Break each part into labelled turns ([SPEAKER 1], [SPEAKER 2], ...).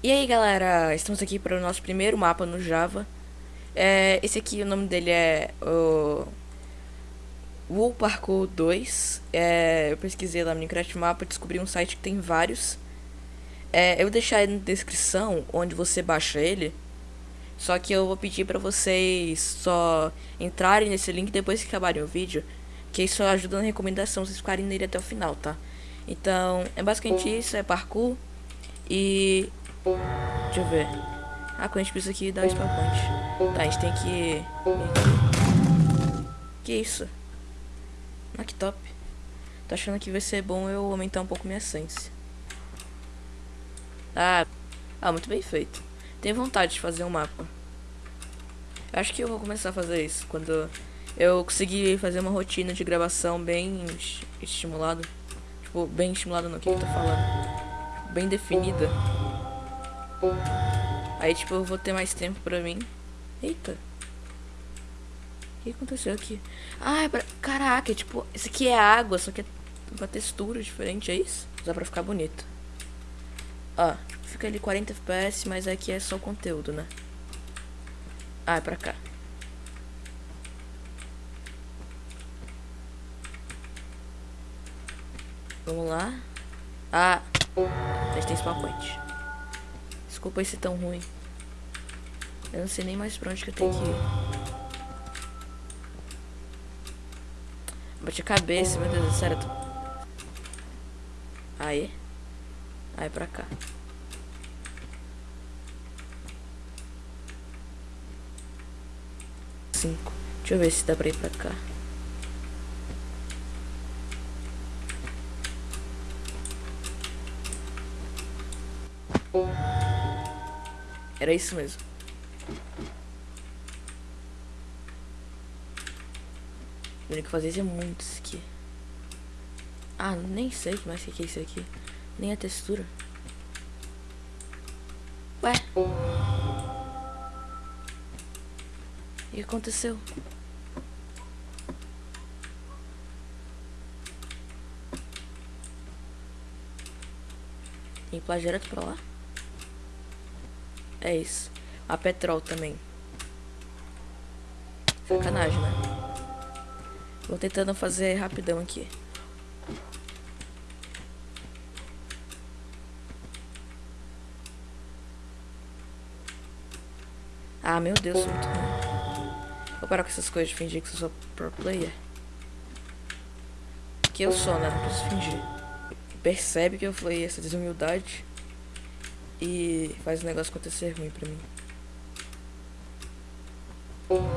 [SPEAKER 1] E aí galera, estamos aqui para o nosso primeiro mapa no Java. É, esse aqui, o nome dele é o Wool Parkour 2. É, eu pesquisei lá no Minecraft Mapa, descobri um site que tem vários. É, eu vou deixar na descrição onde você baixa ele. Só que eu vou pedir para vocês só entrarem nesse link depois que acabarem o vídeo. Que isso ajuda na recomendação, vocês ficarem nele até o final, tá? Então, é basicamente isso, é parkour. E Deixa eu ver. Ah, quando a gente precisa aqui dar spawn point. Tá, a gente tem que... Que isso? Ah, que top. Tô achando que vai ser bom eu aumentar um pouco minha essência. Ah, ah, muito bem feito. Tenho vontade de fazer um mapa. Acho que eu vou começar a fazer isso quando eu conseguir fazer uma rotina de gravação bem estimulada. Tipo, bem estimulada no que eu tô falando. Bem definida. Aí, tipo, eu vou ter mais tempo pra mim. Eita. O que aconteceu aqui? Ah, é pra... Caraca, é tipo, isso aqui é água, só que é uma textura diferente, é isso? Dá pra ficar bonito. Ó, fica ali 40 FPS, mas aqui é só o conteúdo, né? Ah, é pra cá. Vamos lá. Ah, a gente tem spawn point. Desculpa esse tão ruim. Eu não sei nem mais pra onde que eu tenho que ir. Bate a cabeça, meu Deus do céu. Aí. Aí pra cá. Cinco. Deixa eu ver se dá pra ir pra cá. Era isso mesmo. O que fazer isso é muito isso aqui. Ah, nem sei o que mais que é isso aqui. Nem a textura. Ué? O que aconteceu? Tem que direto pra lá? É isso. A petrol também. Sacanagem, né? Vou tentando fazer rapidão aqui. Ah, meu Deus, muito ruim. Vou parar com essas coisas de fingir que eu sou pro player. Que eu sou, né? Não preciso fingir. Percebe que eu falei essa desumildade e faz o negócio acontecer ruim pra mim.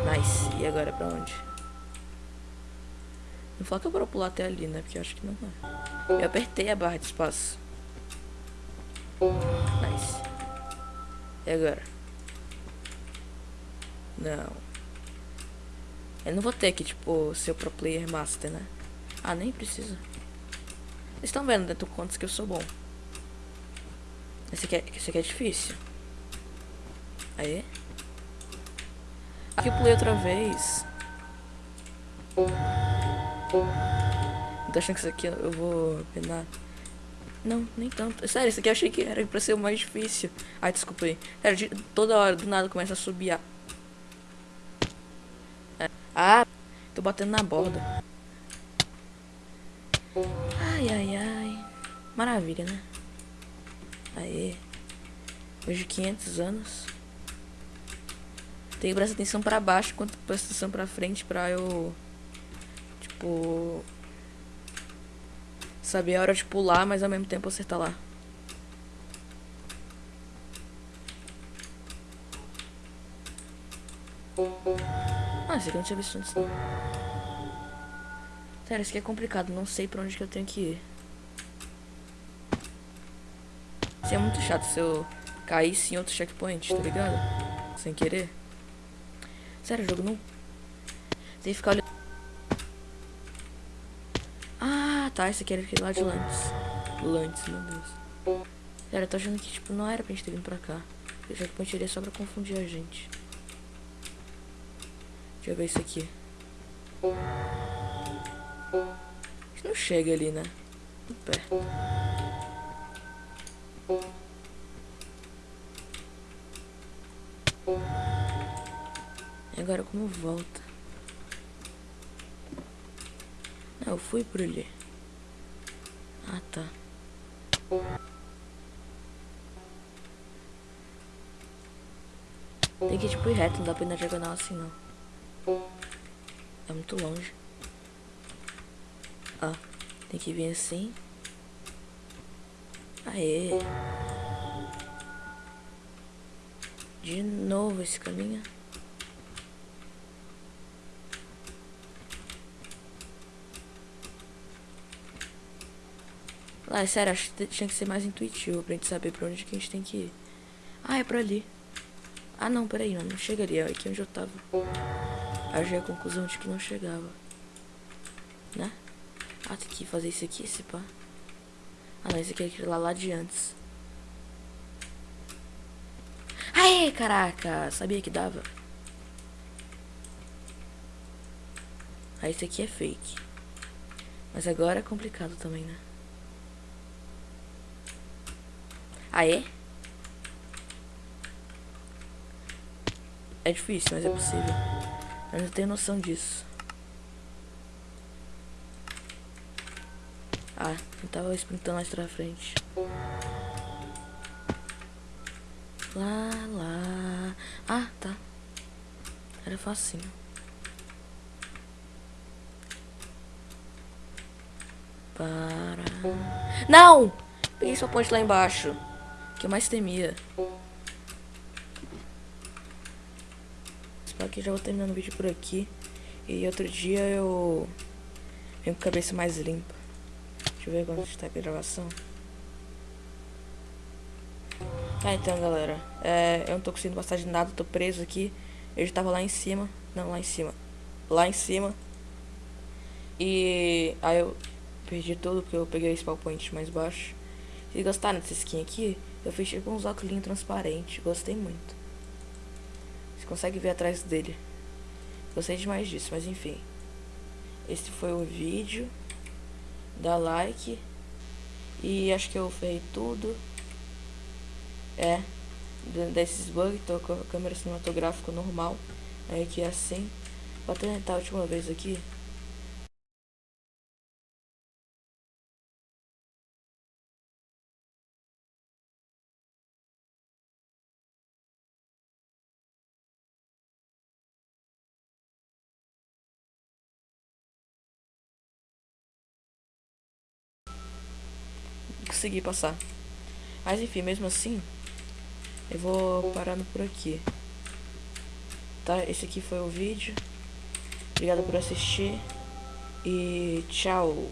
[SPEAKER 1] Nice. E agora pra onde? Não fala que eu vou pular até ali, né? Porque eu acho que não é. Eu apertei a barra de espaço. Nice. E agora? Não. Eu não vou ter que, tipo, ser o pro player master, né? Ah, nem precisa. Vocês estão vendo, né? Tu contas que eu sou bom. Esse aqui é, esse aqui é difícil. Aí. Aqui eu pulei outra vez. Tô achando que isso aqui eu vou penar. Não, nem tanto. Sério, isso aqui eu achei que era pra ser o mais difícil. Ai, desculpa aí. Sério, toda hora, do nada, começa a subir. É. Ah, tô batendo na borda. Ai, ai, ai. Maravilha, né? Aê. Hoje 500 anos. Tem que prestar atenção pra baixo enquanto presta atenção pra frente pra eu... Tipo... Saber a hora de pular, mas ao mesmo tempo acertar lá. Ah, esse aqui não tinha visto antes. Sério, isso aqui é complicado. Não sei pra onde que eu tenho que ir. Seria muito chato se eu caísse em outro checkpoint, tá ligado? Sem querer. Sério, jogo não... Tem que ficar olhando... Ah, tá, esse aqui era aquele lá de Lantes. Lantes, meu Deus. Sério, eu tô achando que, tipo, não era pra gente ter vindo pra cá. O checkpoint iria só pra confundir a gente. Deixa eu ver isso aqui. A gente não chega ali, né? Perto. E agora como volta? Não, eu fui por ali. Ah, tá. Tem que tipo ir reto, não dá pra ir na diagonal assim não. É muito longe. Ó, tem que vir assim. Aê. De novo esse caminho. Lá, é sério, acho que tinha que ser mais intuitivo pra gente saber pra onde que a gente tem que ir. Ah, é pra ali. Ah, não, peraí, não, não chega ali, é aqui onde eu tava. Aí eu já a conclusão de que não chegava. Né? Ah, tem que fazer isso aqui, esse pá. Ah, não, esse aqui é aquele lá, lá de antes. Aê, caraca! Sabia que dava? Ah, esse aqui é fake. Mas agora é complicado também, né? Aê? É difícil, mas é possível. Eu não tenho noção disso. Ah, eu tava sprintando mais pra frente. Lá, lá. Ah, tá. Era facinho. Para. Não! Peguei sua ponte lá embaixo. Que eu mais temia. Espero que já vou terminando o vídeo por aqui. E outro dia eu venho com a cabeça mais limpa. Deixa eu ver quando está a gravação. Ah, então, galera. É, eu não tô conseguindo passar de nada, tô preso aqui. Eu já tava lá em cima. Não, lá em cima. Lá em cima. E aí eu perdi tudo porque eu peguei esse PowerPoint mais baixo. Se gostaram dessa skin aqui, eu fiz tipo uns óculos transparentes. Gostei muito. Você consegue ver atrás dele. Gostei demais disso, mas enfim. Esse foi o vídeo. Dá like. E acho que eu ferrei tudo. É. Desses bugs, tô com a câmera cinematográfica normal. Aí aqui é assim. Vou tentar a última vez aqui. Consegui passar. Mas enfim, mesmo assim, eu vou parando por aqui. Tá? Esse aqui foi o vídeo. Obrigado por assistir. E tchau.